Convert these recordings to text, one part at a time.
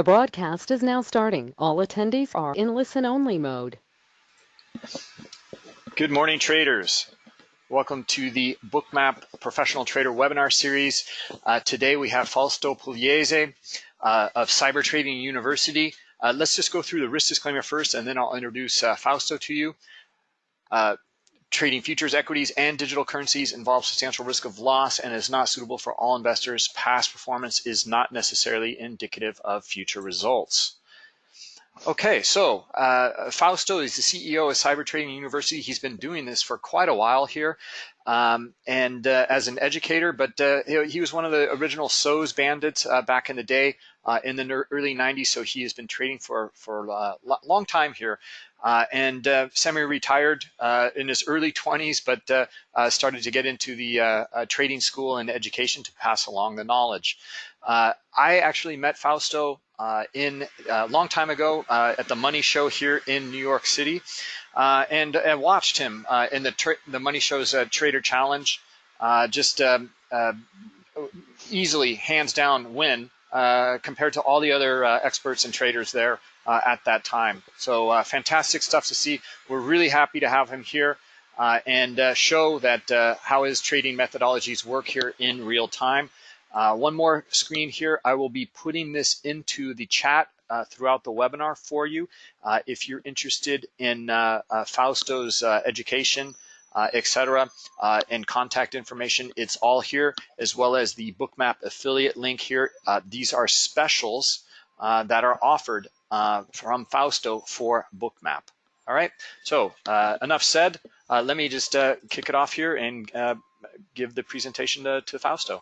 The broadcast is now starting. All attendees are in listen-only mode. Good morning, traders. Welcome to the Bookmap Professional Trader webinar series. Uh, today we have Fausto Pugliese uh, of Cyber Trading University. Uh, let's just go through the risk disclaimer first, and then I'll introduce uh, Fausto to you. Trading futures, equities, and digital currencies involves substantial risk of loss and is not suitable for all investors. Past performance is not necessarily indicative of future results. Okay, so uh, Fausto is the CEO of Cyber Trading University. He's been doing this for quite a while here, um, and uh, as an educator, but uh, he was one of the original SOES bandits uh, back in the day uh, in the early 90s. So he has been trading for for a uh, long time here. Uh, and uh, semi-retired uh, in his early 20s, but uh, uh, started to get into the uh, trading school and education to pass along the knowledge. I actually met Fausto in a long time ago at the Money Show here in New York City, and, and watched him in the the Money Show's Trader Challenge. just um, easily, hands down, win compared to all the other experts and traders there uh, at that time. So uh, fantastic stuff to see. We're really happy to have him here uh, and uh, show that uh, how his trading methodologies work here in real time. Uh, one more screen here. I will be putting this into the chat throughout the webinar for you. if you're interested in Fausto's education, uh, etc. Uh, and contact information. It's all here, as well as the Bookmap affiliate link here. Uh, these are specials that are offered uh, from Fausto for Bookmap. All right, so uh, enough said. Uh, let me just uh, kick it off here and uh, give the presentation to, to Fausto.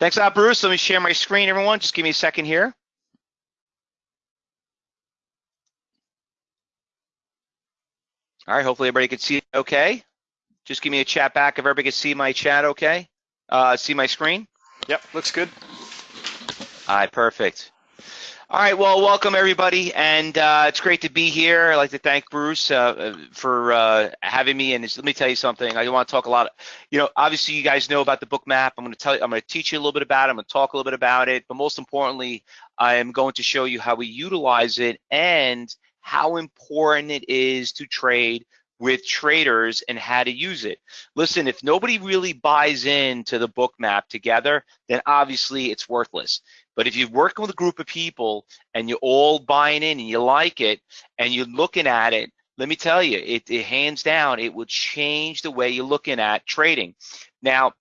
Thanks a lot, Bruce. Let me share my screen, everyone. Just give me a second here. All right, hopefully everybody can see it okay. Just give me a chat back if everybody can see my chat okay. Uh, see my screen? Yep, looks good. All right, perfect. All right, well, welcome everybody, and uh, it's great to be here. I'd like to thank Bruce uh, for uh, having me. And let me tell you something. I want to talk a lot. Of, you know, obviously, you guys know about the book map. I'm going to tell you. I'm going to teach you a little bit about it. I'm going to talk a little bit about it. But most importantly, I am going to show you how we utilize it and how important it is to trade with traders and how to use it. Listen, if nobody really buys into the book map together, then obviously it's worthless. But if you're working with a group of people and you're all buying in and you like it and you're looking at it, let me tell you, it, it hands down, it will change the way you're looking at trading. Now,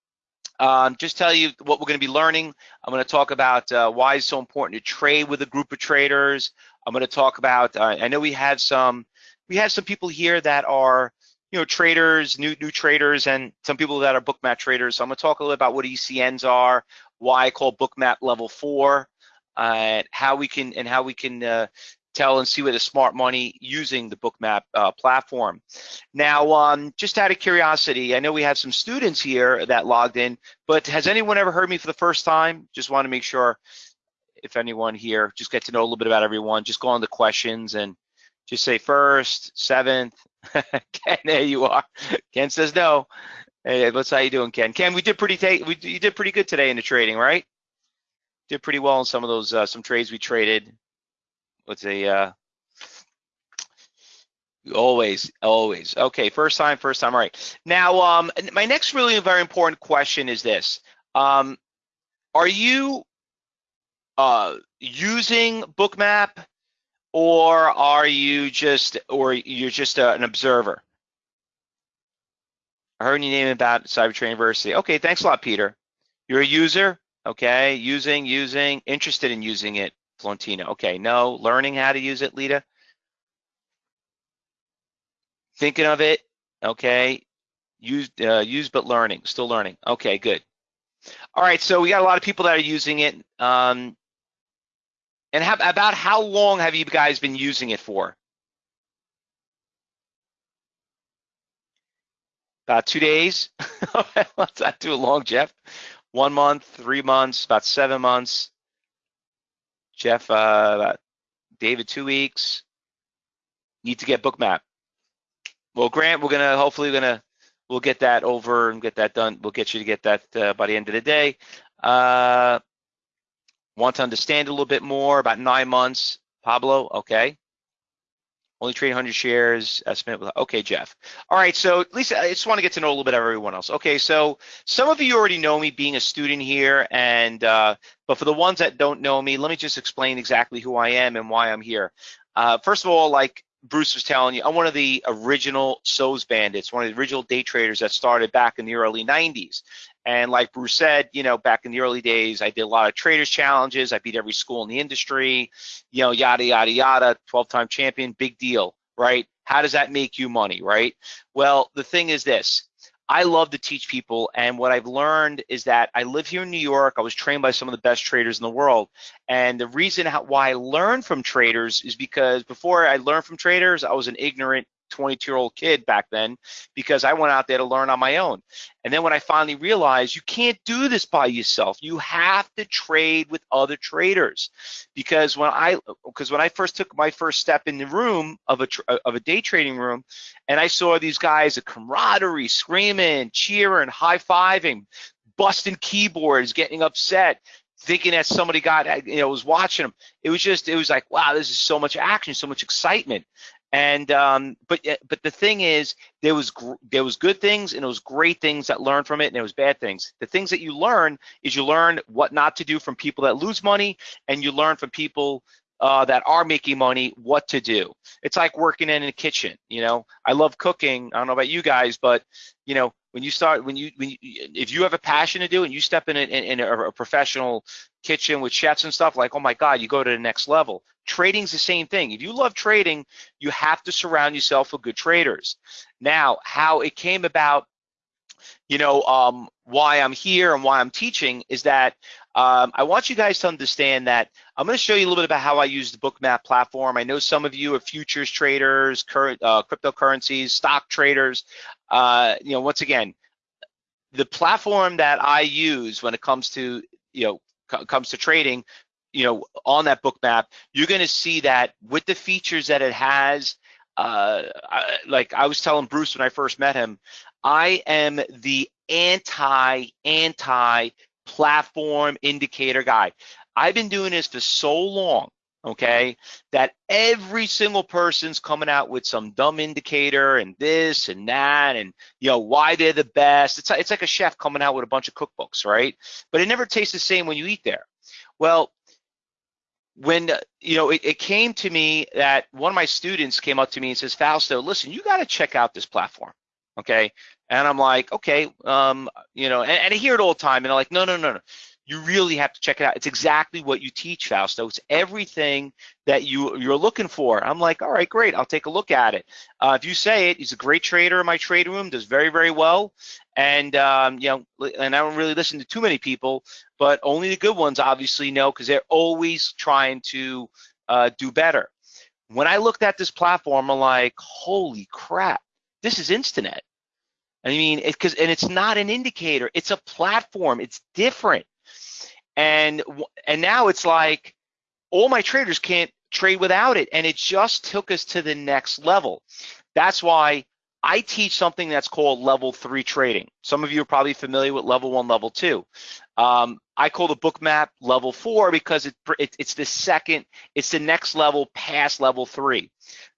um, just tell you what we're going to be learning. I'm going to talk about uh, why it's so important to trade with a group of traders. I'm going to talk about. Uh, I know we have some. We have some people here that are, you know, traders, new new traders, and some people that are bookmap traders. So I'm going to talk a little about what ECNs are, why I call bookmap level four, uh, how we can and how we can uh, tell and see where the smart money using the bookmap uh, platform. Now, um, just out of curiosity, I know we have some students here that logged in, but has anyone ever heard me for the first time? Just want to make sure if anyone here, just get to know a little bit about everyone, just go on the questions and just say first, seventh. Ken, there you are. Ken says no. Hey, what's how you doing, Ken? Ken, we did pretty take we you did pretty good today in the trading, right? Did pretty well in some of those uh, some trades we traded. What's a uh, always always okay? First time, first time. All right. Now, um, my next really very important question is this: um, Are you uh using Bookmap, or are you just or you're just uh, an observer? I heard you name about Cybertrain University. Okay, thanks a lot, Peter. You're a user, okay? Using, using, interested in using it, Florentino. Okay, no, learning how to use it, Lita. Thinking of it, okay. Use, uh, use but learning, still learning. Okay, good. All right, so we got a lot of people that are using it. Um, and how, about how long have you guys been using it for? About two days. Let's not too long, Jeff. One month, three months, about seven months. Jeff, uh, David, two weeks. Need to get Bookmap. Well, Grant, we're gonna hopefully we're gonna we'll get that over and get that done. We'll get you to get that uh, by the end of the day. Uh, Want to understand a little bit more about nine months, Pablo? Okay. Only trade 100 shares, estimate. with, Okay, Jeff. All right, so Lisa, I just want to get to know a little bit of everyone else. Okay, so some of you already know me being a student here, and uh, but for the ones that don't know me, let me just explain exactly who I am and why I'm here. Uh, first of all, like Bruce was telling you, I'm one of the original SOES bandits, one of the original day traders that started back in the early 90s. And like Bruce said, you know, back in the early days, I did a lot of traders challenges. I beat every school in the industry, you know, yada, yada, yada, 12 time champion, big deal, right? How does that make you money, right? Well, the thing is this, I love to teach people. And what I've learned is that I live here in New York. I was trained by some of the best traders in the world. And the reason how, why I learned from traders is because before I learned from traders, I was an ignorant 22 year old kid back then because I went out there to learn on my own. And then when I finally realized you can't do this by yourself, you have to trade with other traders. Because when I because when I first took my first step in the room of a of a day trading room, and I saw these guys, a camaraderie, screaming, cheering, high fiving, busting keyboards, getting upset, thinking that somebody got you know was watching them. It was just it was like wow, this is so much action, so much excitement. And um, but but the thing is, there was there was good things and there was great things that learned from it, and there was bad things. The things that you learn is you learn what not to do from people that lose money, and you learn from people uh, that are making money what to do. It's like working in a kitchen. You know, I love cooking. I don't know about you guys, but you know, when you start, when you, when you if you have a passion to do and you step in, a, in a, a professional kitchen with chefs and stuff, like, oh my God, you go to the next level. Trading's the same thing. If you love trading, you have to surround yourself with good traders. Now, how it came about, you know, um, why I'm here and why I'm teaching is that um, I want you guys to understand that I'm going to show you a little bit about how I use the Bookmap platform. I know some of you are futures traders, current uh, cryptocurrencies, stock traders. Uh, you know, once again, the platform that I use when it comes to you know comes to trading, you know, on that Bookmap, you're going to see that with the features that it has. Uh, I, like I was telling Bruce when I first met him, I am the anti anti platform indicator guy. I've been doing this for so long, okay, that every single person's coming out with some dumb indicator and this and that and you know why they're the best. It's it's like a chef coming out with a bunch of cookbooks, right? But it never tastes the same when you eat there. Well, when you know it, it, came to me that one of my students came up to me and says fausto listen you got to check out this platform okay and i'm like okay um you know and, and i hear it all the time and i'm like no no no no you really have to check it out. It's exactly what you teach, Fausto. It's everything that you you're looking for. I'm like, all right, great. I'll take a look at it. Uh, if you say it, he's a great trader in my trade room, does very very well, and um, you know, and I don't really listen to too many people, but only the good ones obviously know because they're always trying to uh, do better. When I looked at this platform, I'm like, holy crap, this is Instinet. I mean, because and it's not an indicator; it's a platform. It's different and and now it's like all my traders can't trade without it and it just took us to the next level. That's why i teach something that's called level three trading. Some of you are probably familiar with level one level two. Um, i call the book map level four because it, it, it's the second it's the next level past level three.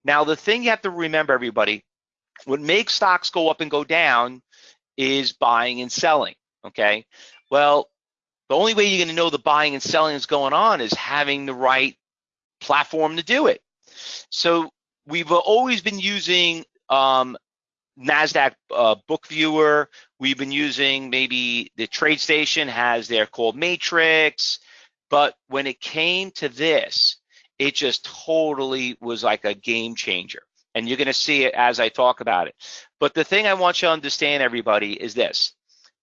Now the thing you have to remember everybody what makes stocks go up and go down is buying and selling okay? Well the only way you're going to know the buying and selling is going on is having the right platform to do it. So we've always been using um, NASDAQ uh, book viewer. We've been using maybe the TradeStation has their called Matrix. But when it came to this, it just totally was like a game changer. And you're going to see it as I talk about it. But the thing I want you to understand, everybody, is this.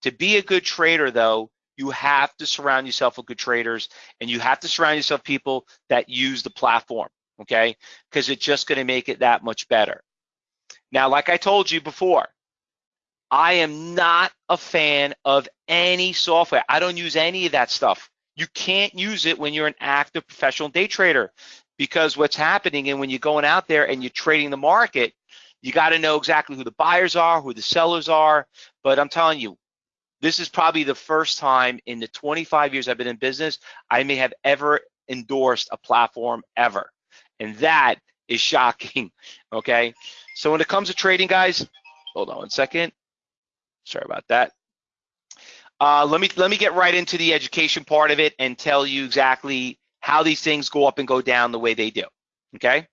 To be a good trader, though, you have to surround yourself with good traders and you have to surround yourself people that use the platform, okay? Because it's just gonna make it that much better. Now, like I told you before, I am not a fan of any software. I don't use any of that stuff. You can't use it when you're an active professional day trader because what's happening and when you're going out there and you're trading the market, you got to know exactly who the buyers are, who the sellers are. But I'm telling you, this is probably the first time in the 25 years I've been in business, I may have ever endorsed a platform ever. And that is shocking, okay? So when it comes to trading, guys, hold on one second. Sorry about that. Uh, let me let me get right into the education part of it and tell you exactly how these things go up and go down the way they do. Okay.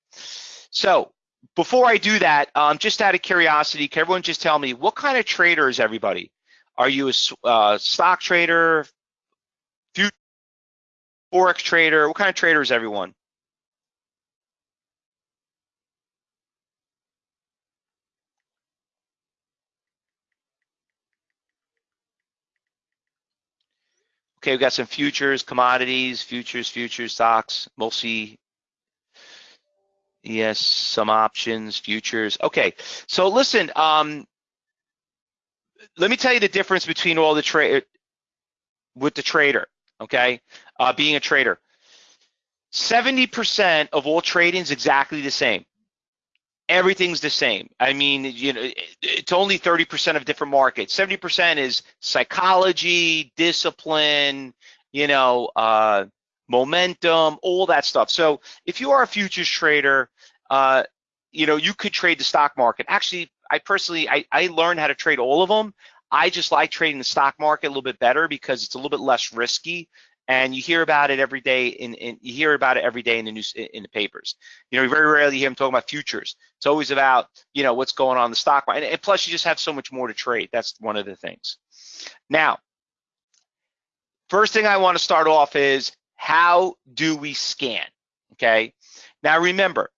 So before I do that, um, just out of curiosity, can everyone just tell me what kind of trader is everybody? Are you a uh, stock trader, forex trader? What kind of trader is everyone? Okay, we've got some futures, commodities, futures, futures, stocks, mostly, yes, some options, futures. Okay, so listen, um, let me tell you the difference between all the trade with the trader, okay, uh, being a trader. 70% of all trading is exactly the same everything's the same. I mean, you know, it's only 30% of different markets. 70% is psychology, discipline, you know, uh, momentum, all that stuff. So if you are a futures trader, uh, you know, you could trade the stock market. Actually, I personally, I, I learned how to trade all of them. I just like trading the stock market a little bit better because it's a little bit less risky and you hear about it every day in, in, you hear about it every day in the news in the papers. You know you very rarely hear them talking about futures. It's always about you know what's going on in the stock market and, plus you just have so much more to trade. That's one of the things. Now first thing i want to start off is how do we scan okay? Now remember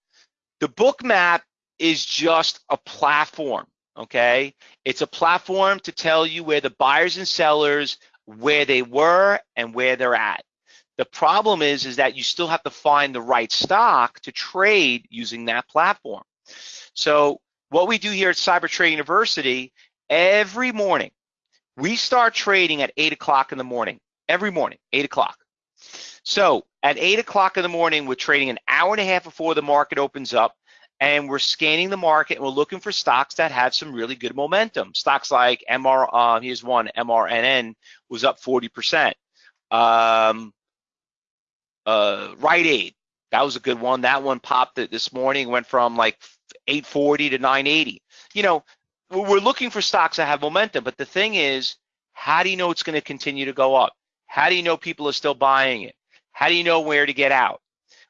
the Bookmap is just a platform okay it's a platform to tell you where the buyers and sellers where they were and where they're at. The problem is, is that you still have to find the right stock to trade using that platform. So what we do here at Cyber Trade University, every morning, we start trading at eight o'clock in the morning, every morning, eight o'clock. So at eight o'clock in the morning, we're trading an hour and a half before the market opens up and we're scanning the market and we're looking for stocks that have some really good momentum. Stocks like MR, uh, here's one, MRNN was up 40%. Um, uh, Rite Aid, that was a good one. That one popped this morning, went from like 840 to 980. You know, we're looking for stocks that have momentum, but the thing is, how do you know it's going to continue to go up? How do you know people are still buying it? How do you know where to get out?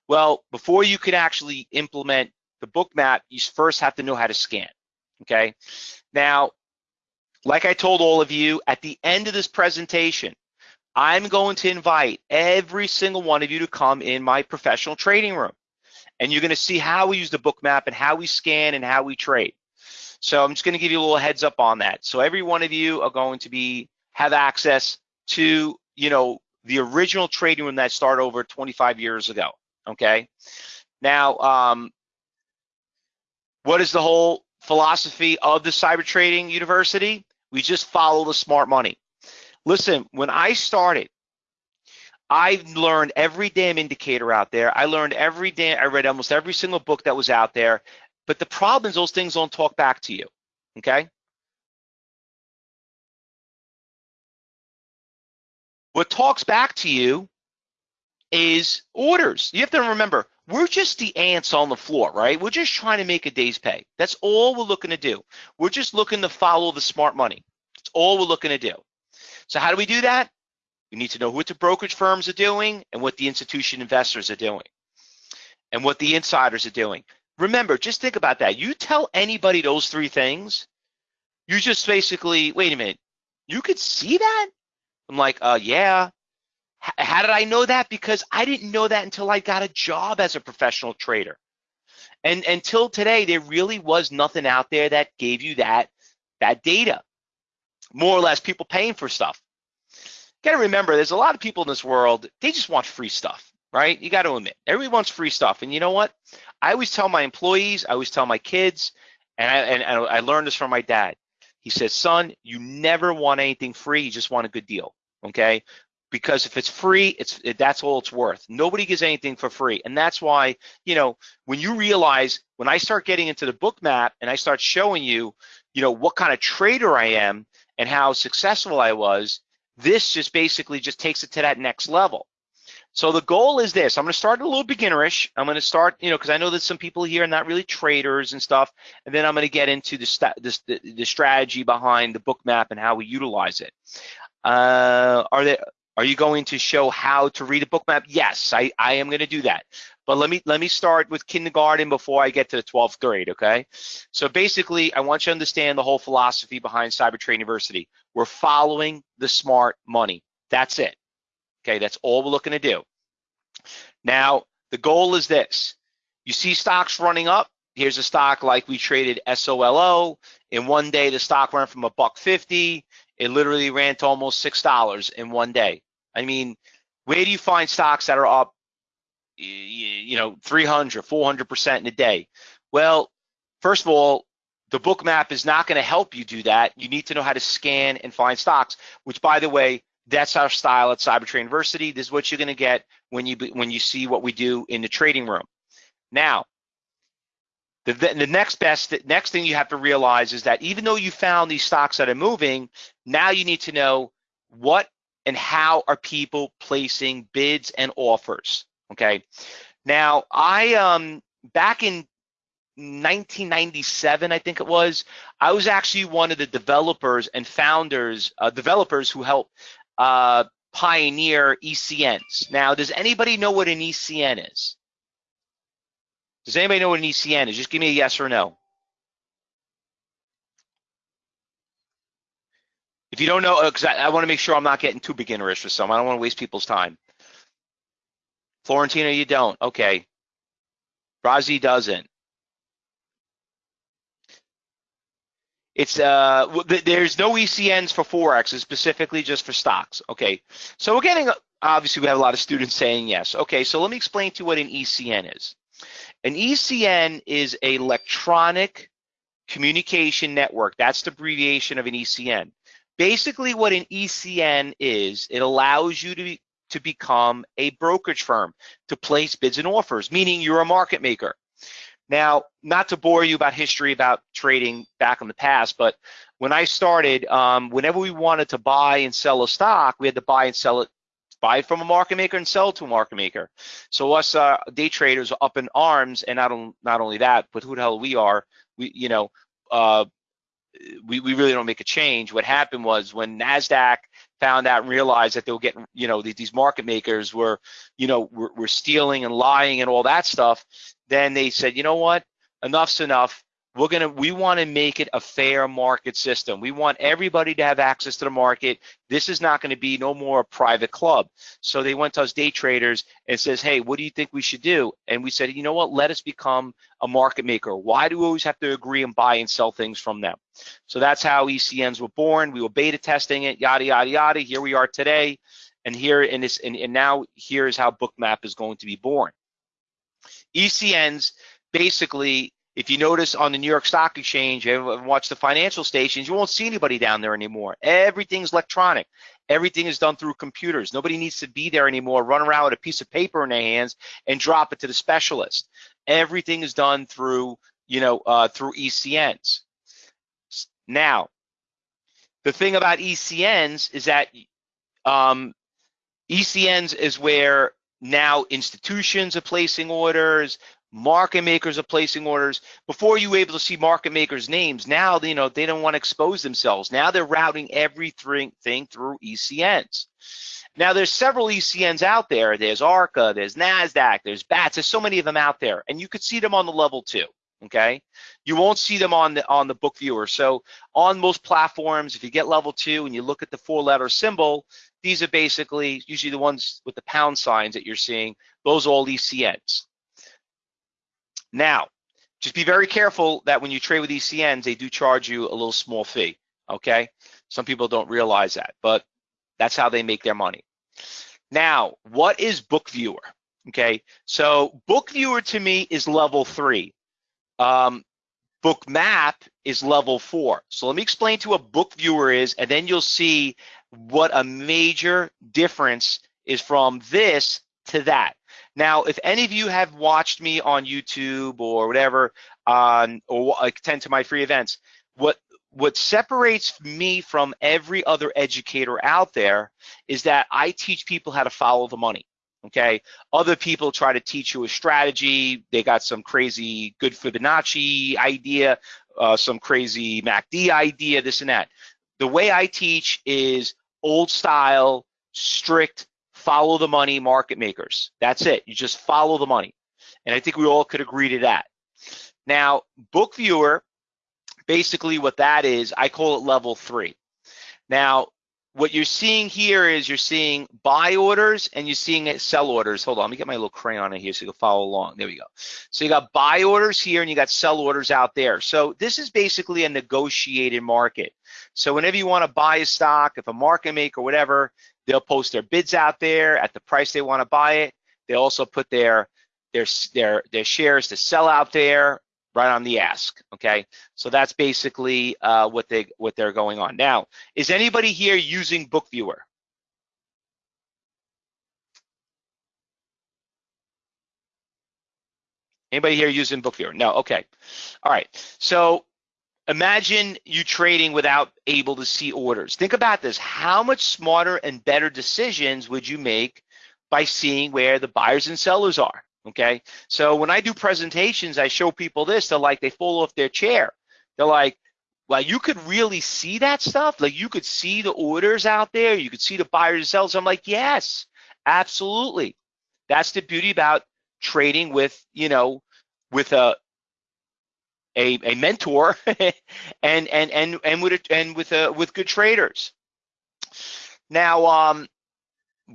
Well, before you can actually implement the book map, you first have to know how to scan, okay? Now, like I told all of you, at the end of this presentation, I'm going to invite every single one of you to come in my professional trading room. And you're gonna see how we use the book map and how we scan and how we trade. So I'm just gonna give you a little heads up on that. So every one of you are going to be have access to, you know, the original trading room that started over 25 years ago, okay? Now, um, what is the whole philosophy of the cyber trading university? We just follow the smart money. Listen, when I started, I learned every damn indicator out there. I learned every damn, I read almost every single book that was out there. But the problem is those things don't talk back to you, okay? What talks back to you is orders. You have to remember, we're just the ants on the floor, right? We're just trying to make a day's pay. That's all we're looking to do. We're just looking to follow the smart money. That's all we're looking to do. So how do we do that? We need to know what the brokerage firms are doing and what the institution investors are doing and what the insiders are doing. Remember, just think about that. You tell anybody those three things, you just basically, wait a minute, you could see that? I'm like, uh, yeah, how did I know that? Because I didn't know that until I got a job as a professional trader. And until today, there really was nothing out there that gave you that, that data. More or less people paying for stuff. Got to remember, there's a lot of people in this world, they just want free stuff, right? You got to admit, everybody wants free stuff. And you know what? I always tell my employees, I always tell my kids, and I, and, and I learned this from my dad. He says, son, you never want anything free, you just want a good deal okay because if it's free, it's it, that's all it's worth. Nobody gives anything for free, and that's why you know when you realize when I start getting into the book map and I start showing you, you know what kind of trader I am, and how successful I was, this just basically just takes it to that next level. So the goal is this. I'm going to start a little beginnerish. I'm going to start, you know, because I know that some people here are not really traders and stuff. And then I'm going to get into the, the, the strategy behind the book map and how we utilize it. Uh, are there are you going to show how to read a book map? Yes, I, I am going to do that. But let me let me start with kindergarten before I get to the 12th grade, okay? So basically, I want you to understand the whole philosophy behind CyberTrade University. We're following the smart money. That's it. Okay, that's all we're looking to do. Now, the goal is this. You see stocks running up. Here's a stock like we traded SOLO. In one day, the stock went from a buck 50 it literally ran to almost six dollars in one day. I mean, where do you find stocks that are up, you know, 300, 400 percent in a day? Well, first of all, the book map is not going to help you do that. You need to know how to scan and find stocks. Which, by the way, that's our style at CyberTrade University. This is what you're going to get when you when you see what we do in the trading room. Now, the, the next best next thing you have to realize is that even though you found these stocks that are moving, now you need to know what and how are people placing bids and offers. Okay. Now I um back in 1997, I think it was, I was actually one of the developers and founders, uh, developers who helped uh, pioneer ECNs. Now, does anybody know what an ECN is? Does anybody know what an ECN is? Just give me a yes or no. If you don't know, because uh, I, I want to make sure I'm not getting too beginnerish for some. I don't want to waste people's time. Florentina, you don't. Okay. Razi doesn't. It's uh, there's no ECNs for forex. It's specifically just for stocks. Okay. So we're getting obviously we have a lot of students saying yes. Okay. So let me explain to you what an ECN is. An ECN is an electronic communication network. That's the abbreviation of an ECN. Basically what an ECN is, it allows you to, be, to become a brokerage firm, to place bids and offers, meaning you're a market maker. Now, not to bore you about history about trading back in the past, but when I started, um, whenever we wanted to buy and sell a stock, we had to buy and sell it buy from a market maker and sell to a market maker. So us uh, day traders are up in arms, and not, on, not only that, but who the hell we are, we you know, uh, we, we really don't make a change. What happened was when NASDAQ found out and realized that they were getting, you know, these market makers were, you know, were, were stealing and lying and all that stuff, then they said, you know what, enough's enough we're gonna we want to make it a fair market system. We want everybody to have access to the market. This is not going to be no more a private club. So they went to us day traders and says hey what do you think we should do? And we said you know what? Let us become a market maker. Why do we always have to agree and buy and sell things from them? So that's how ecns were born. We were beta testing it yada yada yada. Here we are today. And here in this and, and now here's how bookmap is going to be born. Ecns basically if you notice on the New York Stock Exchange and watch the financial stations, you won't see anybody down there anymore. Everything's electronic. Everything is done through computers. Nobody needs to be there anymore, run around with a piece of paper in their hands and drop it to the specialist. Everything is done through, you know, uh, through ECNs. Now, the thing about ECNs is that um, ECNs is where now institutions are placing orders, market makers are placing orders. Before you were able to see market makers names. Now you know they don't want to expose themselves. Now they're routing everything thing through ecns now there's several ecns out there. There's arca there's nasdaq there's bats. There's so many of them out there and you could see them on the level two okay? You won't see them on the on the book viewer. So on most platforms if you get level two and you look at the four letter symbol these are basically usually the ones with the pound signs that you're seeing. Those are all ecns now, just be very careful that when you trade with ECNs, they do charge you a little small fee, okay? Some people don't realize that, but that's how they make their money. Now, what is Book Viewer? Okay, so Book Viewer to me is level three. Um, Book Map is level four. So let me explain to what Book Viewer is, and then you'll see what a major difference is from this to that. Now, if any of you have watched me on YouTube or whatever, um, or attend to my free events, what what separates me from every other educator out there is that I teach people how to follow the money. Okay, other people try to teach you a strategy. They got some crazy good Fibonacci idea, uh, some crazy MACD idea, this and that. The way I teach is old style, strict, follow the money market makers. That's it. You just follow the money. And I think we all could agree to that. Now, book viewer, basically what that is, I call it level three. Now, what you're seeing here is you're seeing buy orders and you're seeing sell orders. Hold on, let me get my little crayon in here so you can follow along. There we go. So you got buy orders here and you got sell orders out there. So this is basically a negotiated market. So whenever you want to buy a stock, if a market maker or whatever, they'll post their bids out there at the price they want to buy it. They also put their their their their shares to sell out there right on the ask. Okay, so that's basically uh, what they what they're going on now. Is anybody here using BookViewer? Anybody here using BookViewer? No. Okay. All right. So imagine you trading without able to see orders. Think about this. How much smarter and better decisions would you make by seeing where the buyers and sellers are? Okay. So when I do presentations, I show people this, they're like, they fall off their chair. They're like, well, you could really see that stuff. Like you could see the orders out there. You could see the buyers and sellers. I'm like, yes, absolutely. That's the beauty about trading with, you know, with a, a, a mentor and, and, and, and with, a, and with, a, with good traders. Now, um,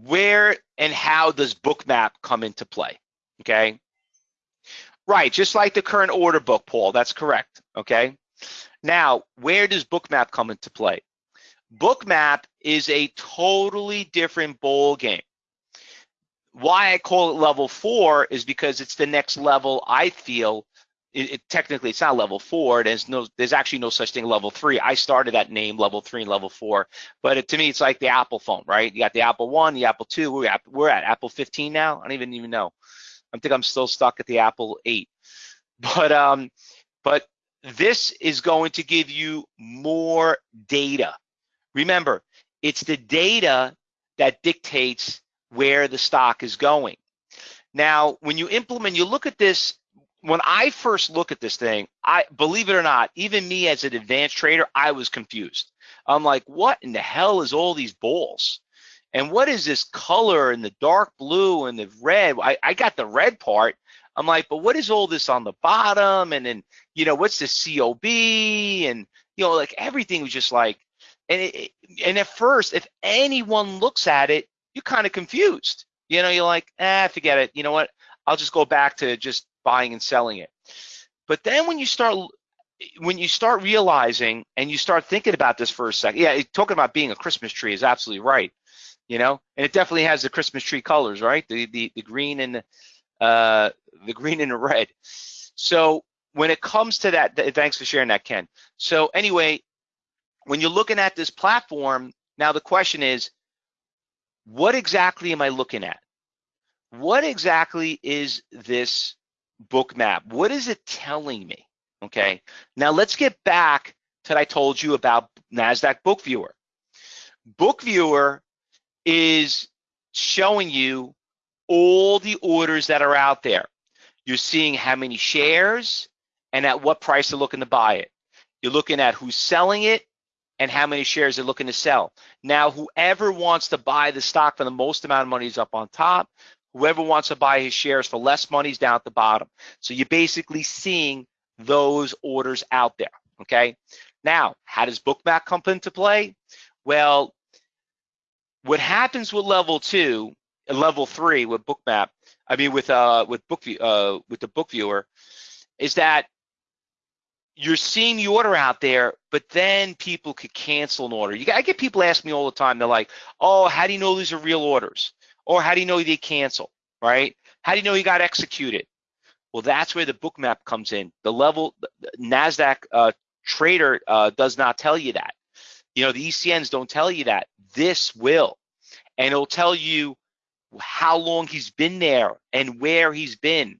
where and how does Bookmap come into play? okay? Right, just like the current order book, Paul, that's correct, okay? Now, where does Bookmap come into play? Bookmap is a totally different bowl game. Why I call it level four is because it's the next level I feel it, it, technically it's not level four. There's no, there's actually no such thing level three. I started that name level three and level four, but it, to me it's like the Apple phone, right? You got the Apple One, the Apple Two. We're at, we're at Apple 15 now. I don't even even know. I think I'm still stuck at the Apple 8. But um, but this is going to give you more data. Remember, it's the data that dictates where the stock is going. Now, when you implement, you look at this, when I first look at this thing, I believe it or not, even me as an advanced trader, I was confused. I'm like, what in the hell is all these balls? And what is this color and the dark blue and the red? I, I got the red part. I'm like, but what is all this on the bottom? And then, you know, what's the COB? And, you know, like everything was just like, and it, and at first, if anyone looks at it, you're kind of confused. You know, you're like, ah, forget it. You know what? I'll just go back to just buying and selling it. But then when you start when you start realizing and you start thinking about this for a second, yeah, talking about being a Christmas tree is absolutely right you know, and it definitely has the Christmas tree colors, right? The the the green and the, uh, the green and the red. So when it comes to that, thanks for sharing that, Ken. So anyway, when you're looking at this platform, now the question is, what exactly am I looking at? What exactly is this book map? What is it telling me? Okay, now let's get back to what I told you about NASDAQ Book Viewer. Book Viewer is showing you all the orders that are out there. You're seeing how many shares and at what price they're looking to buy it. You're looking at who's selling it and how many shares they're looking to sell. Now, whoever wants to buy the stock for the most amount of money is up on top. Whoever wants to buy his shares for less money is down at the bottom. So you're basically seeing those orders out there, okay? Now, how does Bookmap come into play? Well, what happens with level two, level three with Bookmap, I mean with uh with book uh with the book viewer, is that you're seeing the order out there, but then people could cancel an order. You, I get people ask me all the time. They're like, "Oh, how do you know these are real orders?" Or how do you know they cancel? Right? How do you know you got executed? Well, that's where the book map comes in. The level the Nasdaq uh, trader uh, does not tell you that. You know, the ECNs don't tell you that. This will. And it'll tell you how long he's been there and where he's been.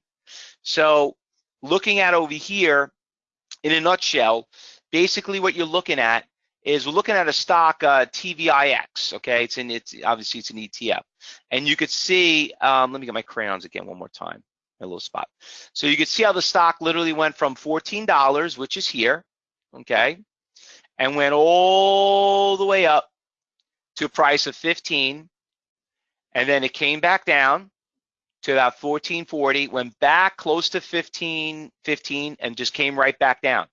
So looking at over here, in a nutshell, basically what you're looking at is we're looking at a stock uh, TVIX. Okay, it's in it's obviously it's an ETF, and you could see. Um, let me get my crayons again one more time. A little spot. So you could see how the stock literally went from $14, which is here, okay, and went all the way up to a price of 15, and then it came back down to about 1440, went back close to 15, 15, and just came right back down.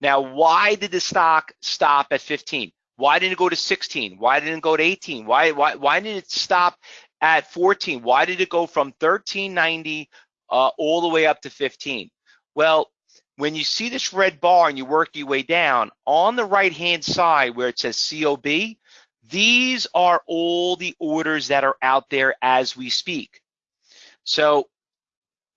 Now, why did the stock stop at 15? Why didn't it go to 16? Why didn't it go to 18? Why why why didn't it stop at 14? Why did it go from 1390 uh, all the way up to 15? Well, when you see this red bar and you work your way down, on the right-hand side where it says COB, these are all the orders that are out there as we speak. So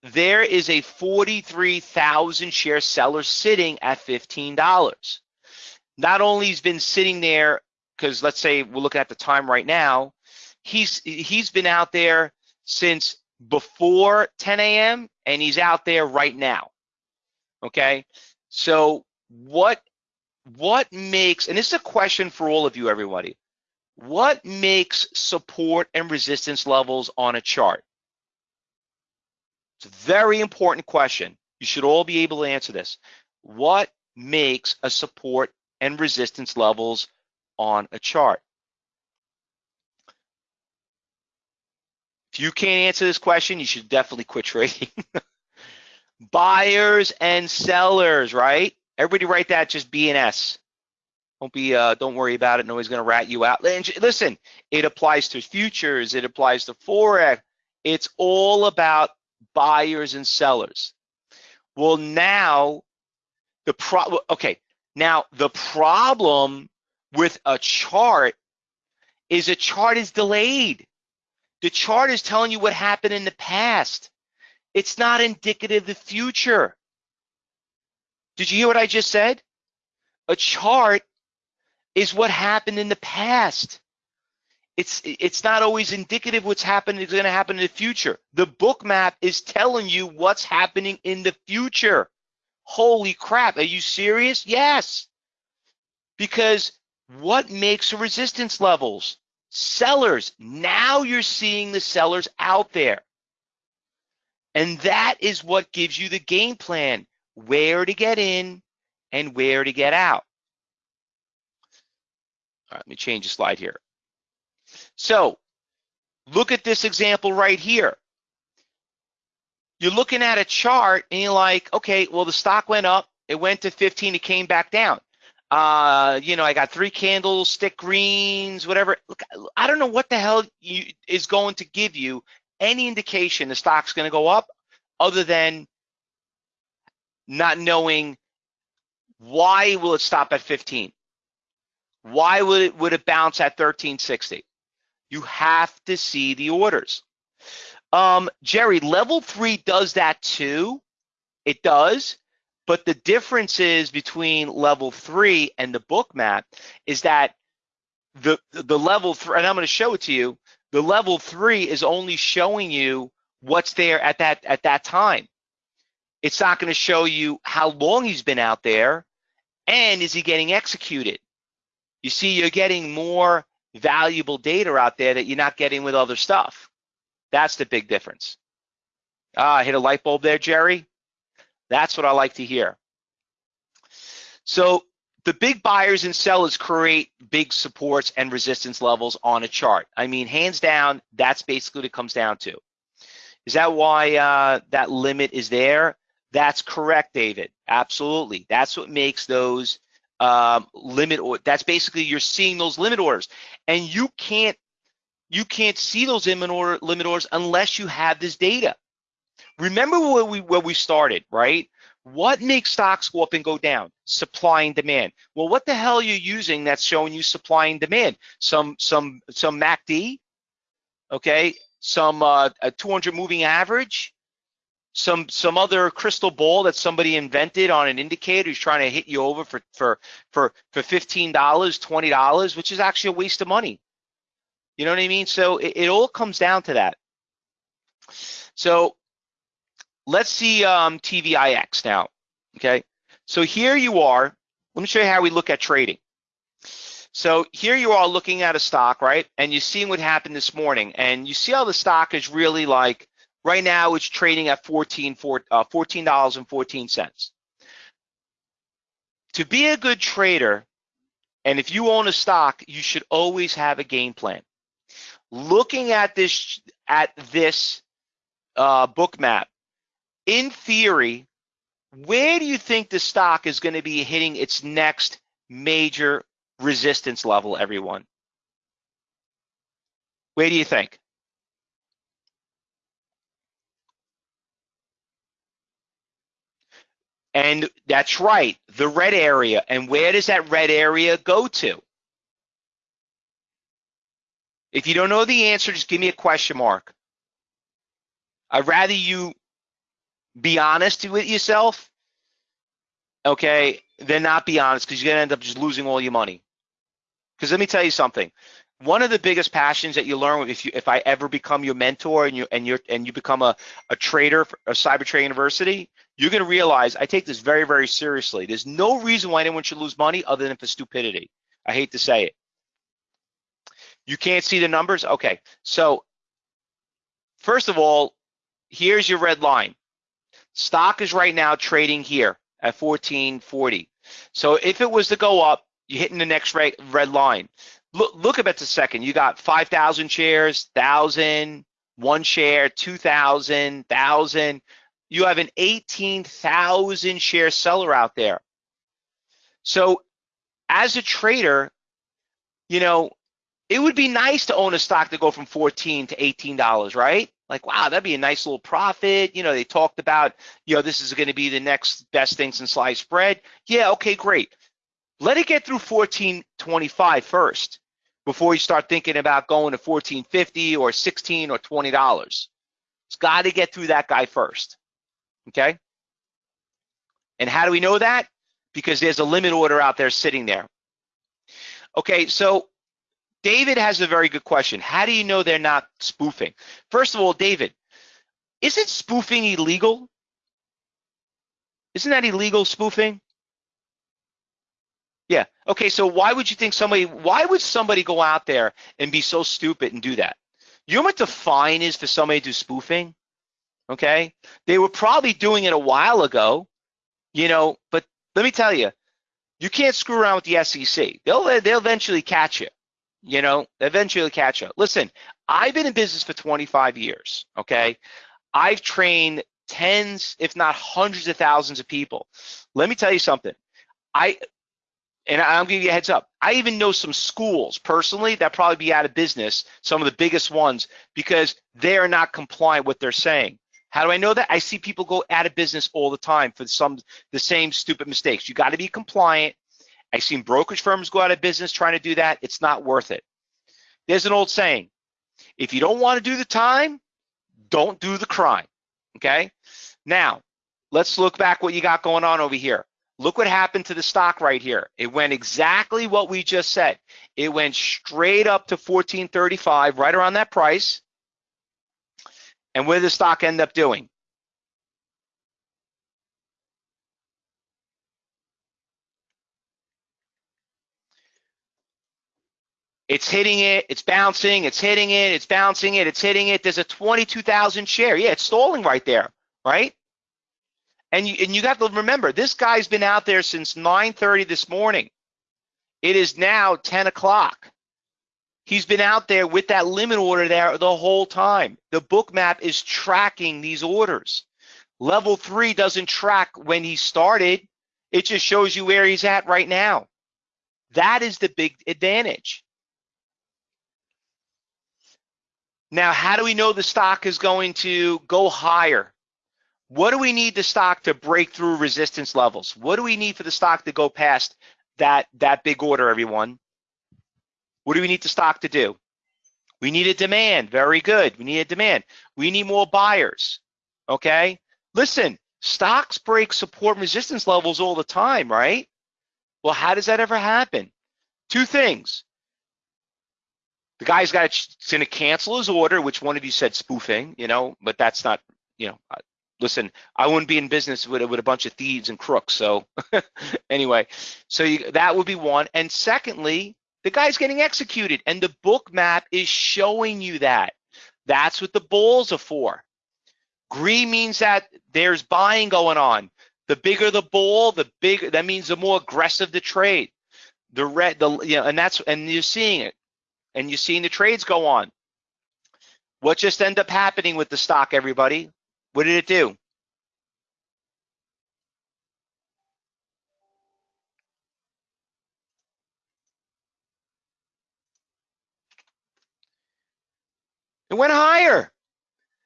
there is a 43,000 share seller sitting at $15. Not only has been sitting there, because let's say we're looking at the time right now, he's he's been out there since before 10 a.m. and he's out there right now. Okay, so what what makes and this is a question for all of you, everybody. What makes support and resistance levels on a chart? It's a very important question. You should all be able to answer this. What makes a support and resistance levels on a chart? If you can't answer this question, you should definitely quit trading. Buyers and sellers, right? Everybody write that just BNS. Don't be, uh, don't worry about it. Nobody's going to rat you out. Listen, it applies to futures. It applies to forex. It's all about buyers and sellers. Well, now the pro. Okay, now the problem with a chart is a chart is delayed. The chart is telling you what happened in the past. It's not indicative of the future. Did you hear what I just said? A chart is what happened in the past. It's it's not always indicative what's happening is going to happen in the future. The book map is telling you what's happening in the future. Holy crap, are you serious? Yes. Because what makes resistance levels? Sellers. Now you're seeing the sellers out there. And that is what gives you the game plan, where to get in and where to get out. All right, let me change the slide here. So look at this example right here. You're looking at a chart and you're like, okay, well, the stock went up, it went to 15, it came back down. Uh, you know, I got three candles, stick greens, whatever. Look, I don't know what the hell you, is going to give you any indication the stock's going to go up other than not knowing why will it stop at 15? Why would it would it bounce at 1360? You have to see the orders. Um, Jerry, level three does that too. It does. But the difference is between level three and the book map is that the the level three, and I'm going to show it to you. The level three is only showing you what's there at that at that time. It's not going to show you how long he's been out there, and is he getting executed. You see, you're getting more valuable data out there that you're not getting with other stuff. That's the big difference. Ah, I hit a light bulb there, Jerry. That's what I like to hear. So the big buyers and sellers create big supports and resistance levels on a chart. I mean, hands down, that's basically what it comes down to. Is that why uh, that limit is there? That's correct, David. Absolutely. That's what makes those um, limit or that's basically you're seeing those limit orders. And you can't you can't see those limit, order, limit orders unless you have this data. Remember where we where we started right? What makes stocks go up and go down? Supply and demand. Well what the hell are you using that's showing you supply and demand? Some some some macd okay? Some uh, a 200 moving average some some other crystal ball that somebody invented on an indicator who's trying to hit you over for for for for fifteen dollars, twenty dollars, which is actually a waste of money. You know what I mean? So it, it all comes down to that. So let's see um, TVIX now. Okay, so here you are. Let me show you how we look at trading. So here you are looking at a stock, right? And you're seeing what happened this morning. And you see how the stock is really like, right now it's trading at 14, uh, $14.14. To be a good trader, and if you own a stock, you should always have a game plan. Looking at this at this uh, Bookmap, in theory, where do you think the stock is going to be hitting its next major resistance level, everyone? Where do you think? And that's right, the red area. And where does that red area go to? If you don't know the answer, just give me a question mark. I'd rather you be honest with yourself, okay, than not be honest because you're going to end up just losing all your money. Because let me tell you something. One of the biggest passions that you learn if you if I ever become your mentor and you and you and you become a, a trader a cyber trade university, you're going to realize I take this very very seriously. There's no reason why anyone should lose money other than for stupidity. I hate to say it. You can't see the numbers? Okay. So first of all, here's your red line. Stock is right now trading here at 1440. So if it was to go up, you're hitting the next red line. Look, look at it a second. You got 5,000 shares, 1,000, one share, 2,000, 1,000. You have an 18,000 share seller out there. So as a trader, you know, it would be nice to own a stock to go from 14 to $18, right? Like, wow, that'd be a nice little profit. You know, they talked about, you know, this is going to be the next best thing since sliced bread. Yeah, okay, great. Let it get through 1425 first before you start thinking about going to 1450 or 16 or $20. It's got to get through that guy first. Okay? And how do we know that? Because there's a limit order out there sitting there. Okay, so David has a very good question. How do you know they're not spoofing? First of all, David, isn't spoofing illegal? Isn't that illegal spoofing? Yeah. Okay. So why would you think somebody? Why would somebody go out there and be so stupid and do that? You know what the fine is for somebody to do spoofing? Okay. They were probably doing it a while ago, you know. But let me tell you, you can't screw around with the SEC. They'll they'll eventually catch you. You know, eventually catch you. Listen, I've been in business for 25 years. Okay. I've trained tens, if not hundreds of thousands of people. Let me tell you something. I and I'll give you a heads up. I even know some schools personally that probably be out of business, some of the biggest ones, because they are not compliant with what they're saying. How do I know that? I see people go out of business all the time for some the same stupid mistakes. You got to be compliant. I've seen brokerage firms go out of business trying to do that. It's not worth it. There's an old saying: if you don't want to do the time, don't do the crime. Okay. Now, let's look back what you got going on over here. Look what happened to the stock right here. It went exactly what we just said. It went straight up to 1435, right around that price. And what did the stock end up doing? It's hitting it, it's bouncing, it's hitting it, it's bouncing it, it's hitting it. There's a 22,000 share. Yeah, it's stalling right there, right? And you, and you got to remember, this guy's been out there since 9.30 this morning. It is now 10 o'clock. He's been out there with that limit order there the whole time. The Bookmap is tracking these orders. Level three doesn't track when he started. It just shows you where he's at right now. That is the big advantage. Now, how do we know the stock is going to go higher? What do we need the stock to break through resistance levels? What do we need for the stock to go past that, that big order, everyone? What do we need the stock to do? We need a demand. Very good. We need a demand. We need more buyers. Okay. Listen, stocks break support and resistance levels all the time, right? Well, how does that ever happen? Two things. The guy's got to, to cancel his order, which one of you said spoofing, you know, but that's not, you know, listen, I wouldn't be in business with, with a bunch of thieves and crooks. So anyway, so you, that would be one. And secondly, the guy's getting executed and the Bookmap is showing you that. That's what the bulls are for. Green means that there's buying going on. The bigger the bull, the bigger, that means the more aggressive the trade. The red, the, you know, and that's, and you're seeing it and you're seeing the trades go on. What just ended up happening with the stock, everybody? What did it do? It went higher.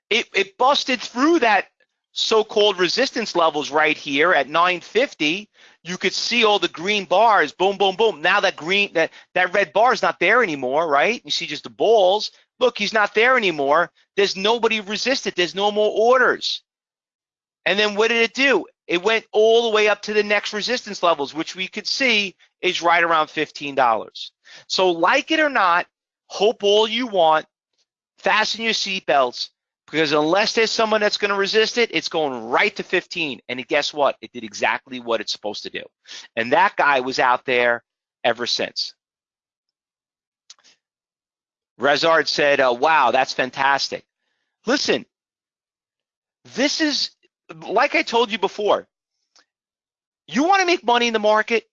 It, it busted through that so-called resistance levels right here at 950. You could see all the green bars, boom, boom, boom. Now that green, that, that red bar is not there anymore, right? You see just the bulls. Look, he's not there anymore. There's nobody resisted. There's no more orders. And then what did it do? It went all the way up to the next resistance levels, which we could see is right around $15. So like it or not, hope all you want, fasten your seatbelts, because unless there's someone that's going to resist it, it's going right to 15. And guess what? It did exactly what it's supposed to do. And that guy was out there ever since. Rezard said, uh, wow, that's fantastic. Listen, this is, like I told you before, you want to make money in the market?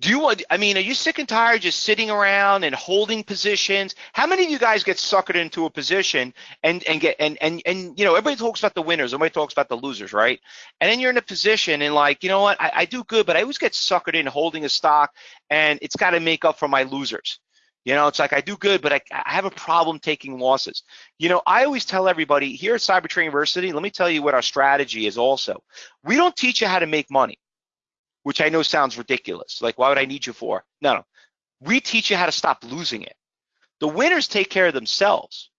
Do you want, I mean, are you sick and tired just sitting around and holding positions? How many of you guys get suckered into a position and, and get, and, and, and, you know, everybody talks about the winners, everybody talks about the losers, right? And then you're in a position and like, you know what, I, I do good, but I always get suckered in holding a stock and it's got to make up for my losers. You know, it's like I do good, but I, I, have a problem taking losses. You know, I always tell everybody here at Cybertrader University, let me tell you what our strategy is also. We don't teach you how to make money, which I know sounds ridiculous. Like, why would I need you for? No, no. We teach you how to stop losing it. The winners take care of themselves.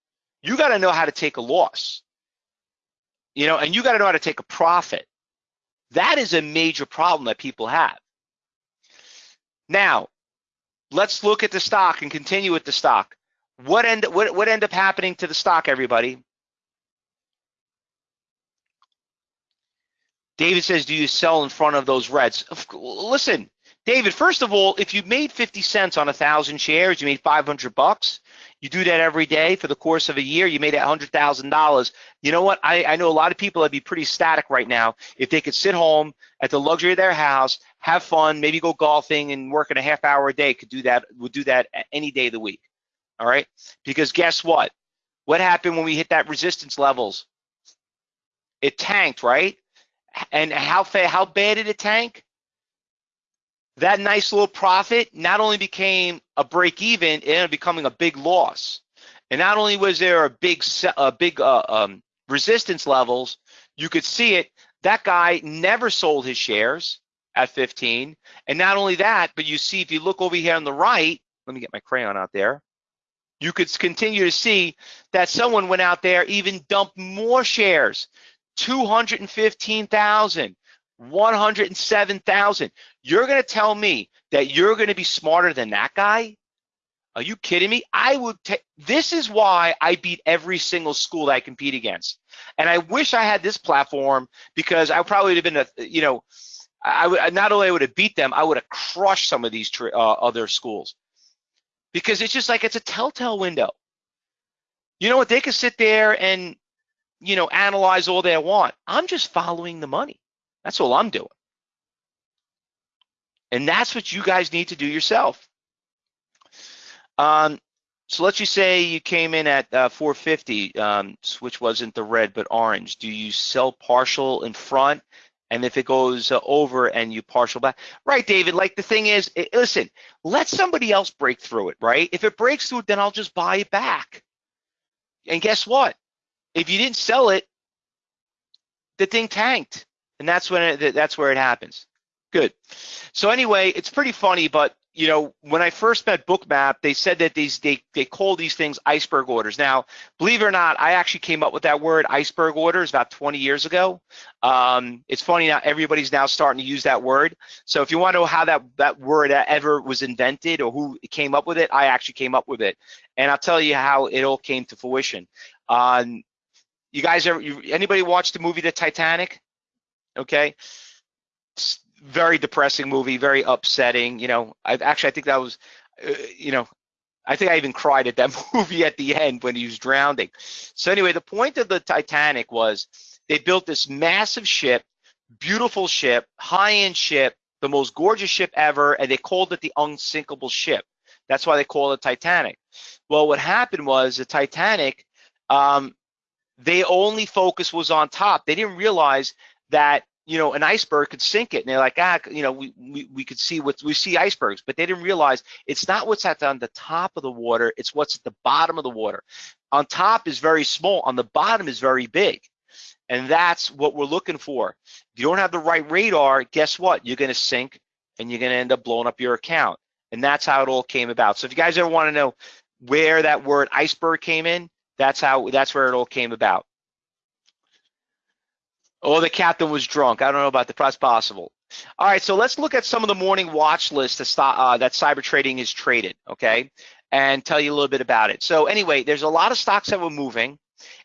You got to know how to take a loss. You know, and you got to know how to take a profit. That is a major problem that people have. Now, let's look at the stock and continue with the stock. What end what what end up happening to the stock, everybody? David says, do you sell in front of those reds? Listen, David, first of all, if you made 50 cents on a thousand shares, you made 500 bucks. You do that every day for the course of a year, you made $100,000. You know what? I, I know a lot of people that'd be pretty static right now if they could sit home at the luxury of their house, have fun, maybe go golfing and work in a half hour a day, could do that, would do that any day of the week. All right? Because guess what? What happened when we hit that resistance levels? It tanked, right? And how how bad did it tank? That nice little profit not only became a break even, it ended up becoming a big loss. And not only was there a big a big uh, um, resistance levels, you could see it. That guy never sold his shares at 15. And not only that, but you see if you look over here on the right, let me get my crayon out there. You could continue to see that someone went out there, even dumped more shares. 215,000, 107,000. You're going to tell me that you're going to be smarter than that guy? Are you kidding me? I would this is why I beat every single school that I compete against. And I wish I had this platform because I probably would have been a, you know, I would not only would have beat them, I would have crushed some of these uh, other schools because it's just like it's a telltale window. You know what? They could sit there and you know, analyze all they want. I'm just following the money. That's all I'm doing. And that's what you guys need to do yourself. Um, so let's just say you came in at uh, 450, um, which wasn't the red but orange. Do you sell partial in front? And if it goes uh, over and you partial back, right, David? Like the thing is, it, listen, let somebody else break through it, right? If it breaks through, then I'll just buy it back. And guess what? If you didn't sell it, the thing tanked, and that's when it, that's where it happens. Good. So anyway, it's pretty funny, but you know, when I first met Bookmap, they said that these they they call these things iceberg orders. Now, believe it or not, I actually came up with that word iceberg orders about 20 years ago. Um, it's funny now everybody's now starting to use that word. So if you want to know how that that word ever was invented or who came up with it, I actually came up with it, and I'll tell you how it all came to fruition. Um, you guys ever, you, anybody watch the movie The Titanic? Okay. Very depressing movie, very upsetting. You know, I actually, I think that was, uh, you know, I think I even cried at that movie at the end when he was drowning. So anyway, the point of the Titanic was they built this massive ship, beautiful ship, high-end ship, the most gorgeous ship ever, and they called it the unsinkable ship. That's why they call it Titanic. Well, what happened was the Titanic, um, they only focus was on top. They didn't realize that you know an iceberg could sink it, and they're like, ah, you know, we we, we could see what we see icebergs, but they didn't realize it's not what's at on the top of the water, it's what's at the bottom of the water. On top is very small, on the bottom is very big. And that's what we're looking for. If you don't have the right radar, guess what? You're going to sink and you're going to end up blowing up your account. And that's how it all came about. So if you guys ever want to know where that word iceberg came in, that's how that's where it all came about. Oh, the captain was drunk. I don't know about the press possible. All right, so let's look at some of the morning watch lists that, uh, that cyber trading is traded, okay, and tell you a little bit about it. So anyway, there's a lot of stocks that were moving,